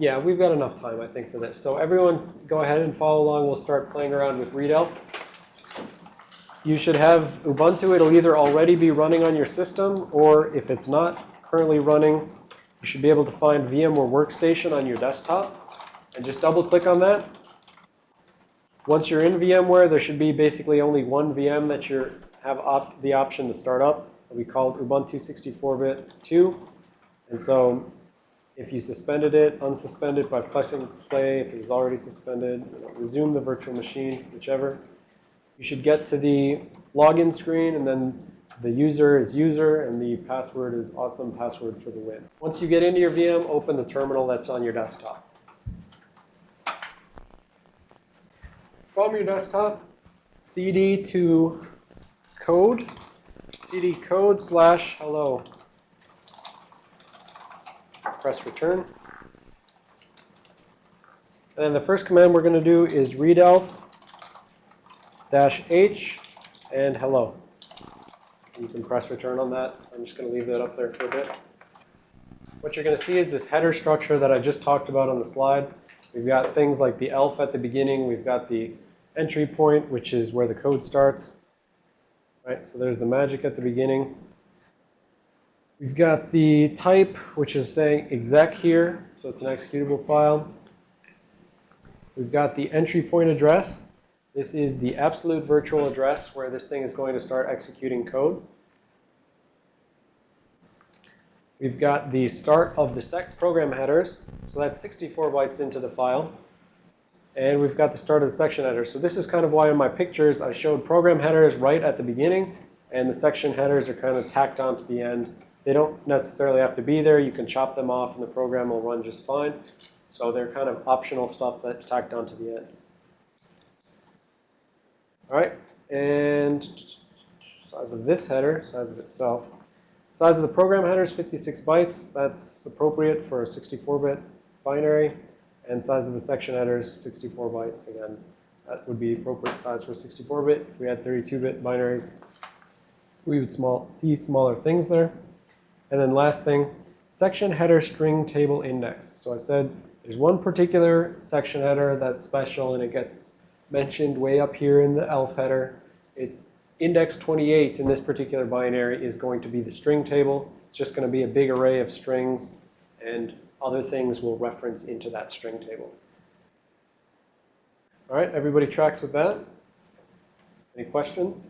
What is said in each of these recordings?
Yeah, we've got enough time, I think, for this. So everyone go ahead and follow along. We'll start playing around with readelf. You should have Ubuntu. It'll either already be running on your system, or if it's not currently running, you should be able to find VMware Workstation on your desktop. And just double click on that. Once you're in VMware, there should be basically only one VM that you have op the option to start up. We call it Ubuntu 64-bit 2. And so if you suspended it, unsuspend it by pressing play. If it was already suspended, resume the virtual machine, whichever. You should get to the login screen, and then the user is user, and the password is awesome password for the win. Once you get into your VM, open the terminal that's on your desktop. From your desktop, cd to code, cd code slash hello press return. And the first command we're going to do is readelf dash h and hello. You can press return on that. I'm just going to leave that up there for a bit. What you're going to see is this header structure that I just talked about on the slide. We've got things like the elf at the beginning. We've got the entry point, which is where the code starts. Right, so there's the magic at the beginning. We've got the type, which is saying exec here, so it's an executable file. We've got the entry point address. This is the absolute virtual address where this thing is going to start executing code. We've got the start of the sec program headers. So that's 64 bytes into the file. And we've got the start of the section header. So this is kind of why in my pictures I showed program headers right at the beginning. And the section headers are kind of tacked onto the end they don't necessarily have to be there. You can chop them off and the program will run just fine. So they're kind of optional stuff that's tacked onto the end. All right, and size of this header, size of itself. Size of the program header is 56 bytes. That's appropriate for a 64-bit binary. And size of the section header is 64 bytes. Again, that would be appropriate size for 64-bit. If we had 32-bit binaries, we would small, see smaller things there. And then last thing, section header string table index. So I said there's one particular section header that's special and it gets mentioned way up here in the elf header. It's index 28 in this particular binary is going to be the string table. It's just going to be a big array of strings and other things will reference into that string table. All right, everybody tracks with that? Any questions?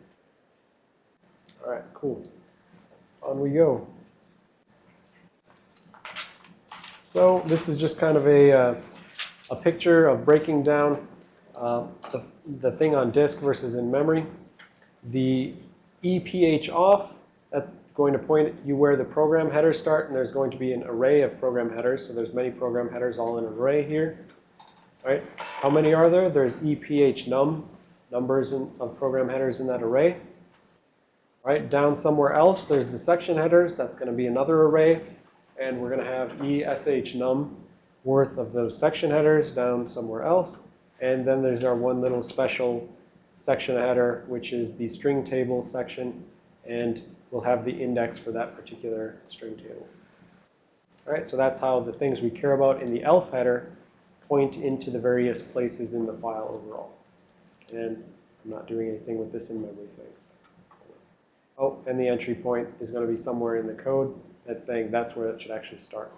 All right, cool. On we go. So this is just kind of a, uh, a picture of breaking down uh, the, the thing on disk versus in memory. The EPH off, that's going to point you where the program headers start, and there's going to be an array of program headers. So there's many program headers all in an array here. Right? How many are there? There's EPH num, numbers in, of program headers in that array. Right? Down somewhere else, there's the section headers. That's going to be another array and we're going to have ESH num worth of those section headers down somewhere else. And then there's our one little special section header, which is the string table section. And we'll have the index for that particular string table. All right, so that's how the things we care about in the elf header point into the various places in the file overall. And I'm not doing anything with this in memory things. Oh, and the entry point is going to be somewhere in the code that's saying that's where it should actually start.